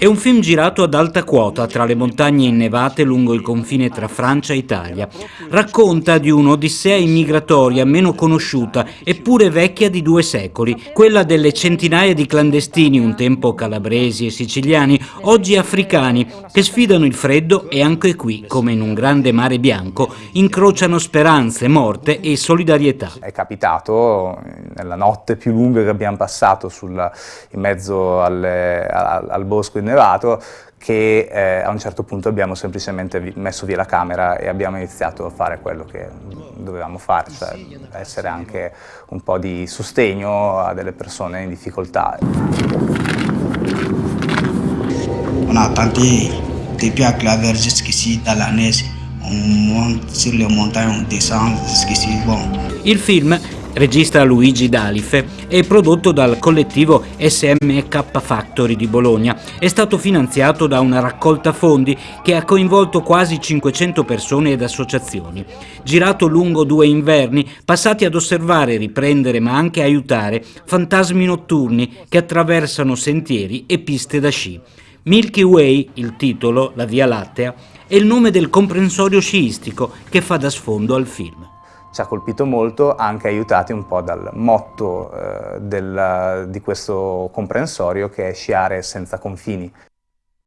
È un film girato ad alta quota tra le montagne innevate lungo il confine tra Francia e Italia. Racconta di un'odissea immigratoria meno conosciuta eppure vecchia di due secoli, quella delle centinaia di clandestini, un tempo calabresi e siciliani, oggi africani, che sfidano il freddo e anche qui, come in un grande mare bianco, incrociano speranze, morte e solidarietà. È capitato nella notte più lunga che abbiamo passato sul, in mezzo alle, al, al bosco innevato innevato che eh, a un certo punto abbiamo semplicemente messo via la camera e abbiamo iniziato a fare quello che dovevamo fare, cioè essere anche un po' di sostegno a delle persone in difficoltà. On a tenté depuis à Claver jusqu'ici dans la neige, on monte sur les montagnes, on descend jusqu'ici, bon. Il film regista Luigi Dalife, è prodotto dal collettivo SMK Factory di Bologna. È stato finanziato da una raccolta fondi che ha coinvolto quasi 500 persone ed associazioni. Girato lungo due inverni, passati ad osservare, riprendere ma anche aiutare fantasmi notturni che attraversano sentieri e piste da sci. Milky Way, il titolo, la Via Lattea, è il nome del comprensorio sciistico che fa da sfondo al film ci ha colpito molto, anche aiutati un po' dal motto eh, del, di questo comprensorio che è sciare senza confini.